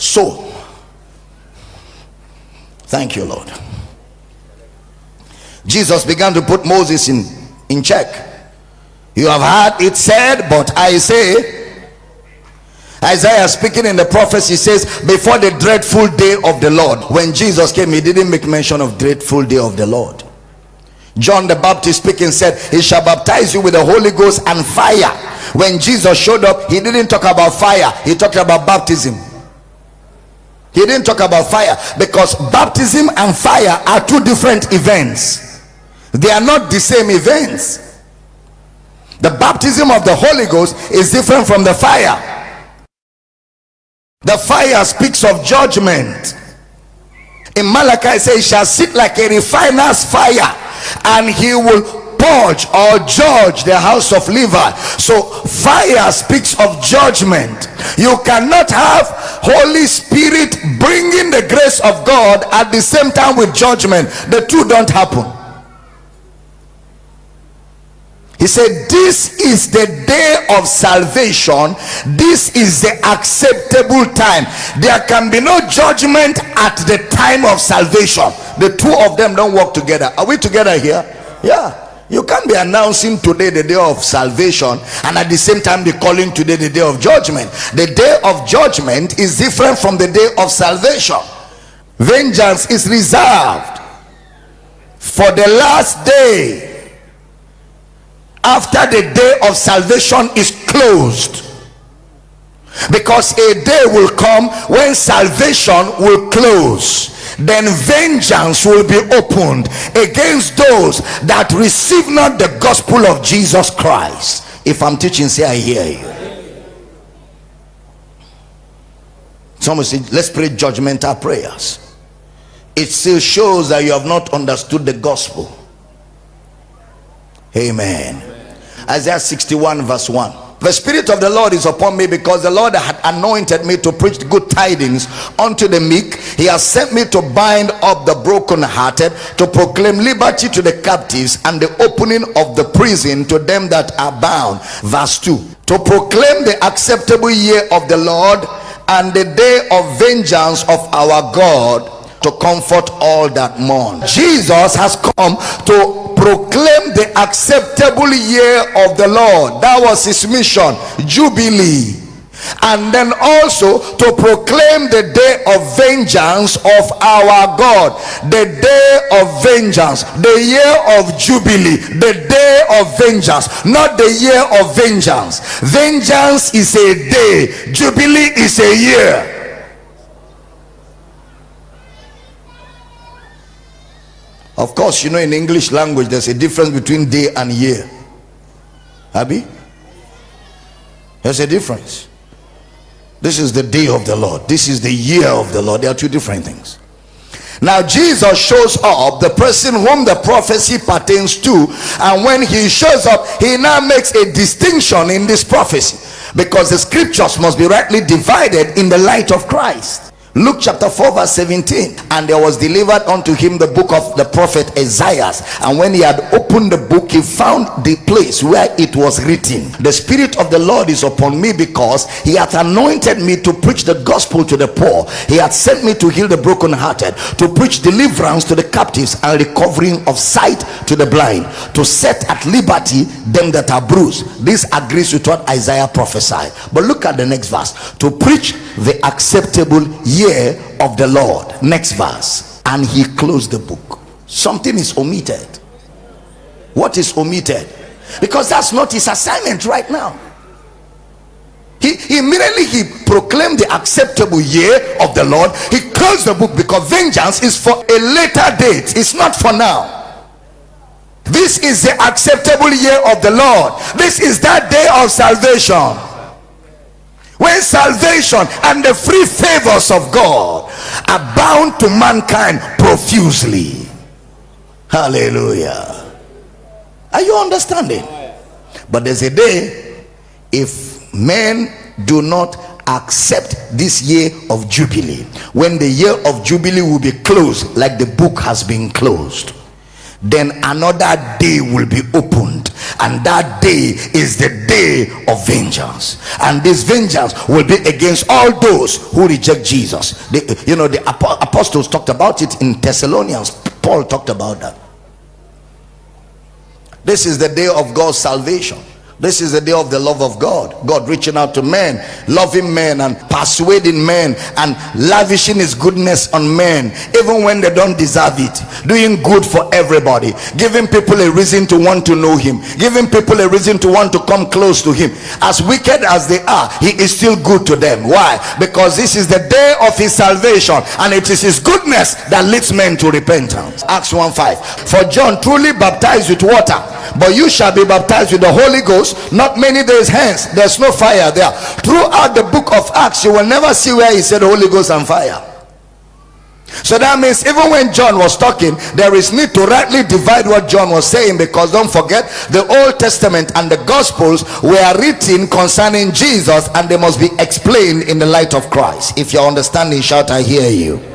So, thank you, Lord. Jesus began to put Moses in, in check. You have heard it said, but I say, Isaiah speaking in the prophecy says, Before the dreadful day of the Lord, when Jesus came, he didn't make mention of dreadful day of the Lord. John the Baptist speaking said, He shall baptize you with the Holy Ghost and fire. When Jesus showed up, he didn't talk about fire, he talked about baptism. He didn't talk about fire because baptism and fire are two different events, they are not the same events. The baptism of the Holy Ghost is different from the fire. The fire speaks of judgment. In Malachi, it says, shall sit like a refiner's fire, and he will purge or judge the house of Levi. So, fire speaks of judgment. You cannot have Holy Spirit bringing the grace of God at the same time with judgment. The two don't happen. He said, This is the day of salvation. This is the acceptable time. There can be no judgment at the time of salvation. The two of them don't work together. Are we together here? Yeah. You can't be announcing today the day of salvation and at the same time be calling today the day of judgment. The day of judgment is different from the day of salvation. Vengeance is reserved for the last day after the day of salvation is closed because a day will come when salvation will close then vengeance will be opened against those that receive not the gospel of jesus christ. If i'm teaching say i hear you. Someone said, let's pray judgmental prayers. It still shows that you have not understood the gospel. Amen. Isaiah 61 verse 1 the spirit of the lord is upon me because the lord had anointed me to preach good tidings unto the meek. He has sent me to bind up the brokenhearted to proclaim liberty to the captives and the opening of the prison to them that are bound. Verse 2 to proclaim the acceptable year of the lord and the day of vengeance of our god to comfort all that mourn. Jesus has come to proclaim the acceptable year of the Lord. That was his mission, Jubilee. And then also to proclaim the day of vengeance of our God, the day of vengeance, the year of Jubilee, the day of vengeance, not the year of vengeance. Vengeance is a day, Jubilee is a year. Of course, you know in English language there's a difference between day and year. Abby? There's a difference. This is the day of the Lord. This is the year of the Lord. There are two different things. Now Jesus shows up, the person whom the prophecy pertains to, and when he shows up, he now makes a distinction in this prophecy because the scriptures must be rightly divided in the light of Christ. Luke chapter 4 verse 17 and there was delivered unto him the book of the prophet Isaiah and when he had opened the book he found the place where it was written. The spirit of the Lord is upon me because he hath anointed me to preach the gospel to the poor. He hath sent me to heal the brokenhearted to preach deliverance to the captives and recovering of sight to the blind to set at liberty them that are bruised. This agrees with what Isaiah prophesied. But look at the next verse. To preach the acceptable year of the Lord. Next verse. And he closed the book. Something is omitted. What is omitted? Because that's not his assignment right now. He immediately he proclaimed the acceptable year of the Lord. He closed the book because vengeance is for a later date. It's not for now. This is the acceptable year of the Lord. This is that day of salvation when salvation and the free favors of God abound to mankind profusely. Hallelujah. Are you understanding? But there's a day if men do not accept this year of jubilee when the year of jubilee will be closed like the book has been closed then another day will be opened. And that day is the day of vengeance. And this vengeance will be against all those who reject jesus. The, you know the apostles talked about it. In thessalonians paul talked about that. This is the day of god's salvation this is the day of the love of God. God reaching out to men, loving men, and persuading men, and lavishing His goodness on men, even when they don't deserve it. Doing good for everybody, giving people a reason to want to know Him, giving people a reason to want to come close to Him. As wicked as they are, He is still good to them. Why? Because this is the day of His salvation, and it is His goodness that leads men to repentance. Acts 1 5. For John truly baptized with water, but you shall be baptized with the Holy Ghost not many days hence there's no fire there throughout the book of acts you will never see where he said holy ghost and fire so that means even when John was talking, there is need to rightly divide what John was saying because don't forget the Old Testament and the Gospels were written concerning Jesus and they must be explained in the light of Christ. If you're understanding, shout, I hear you.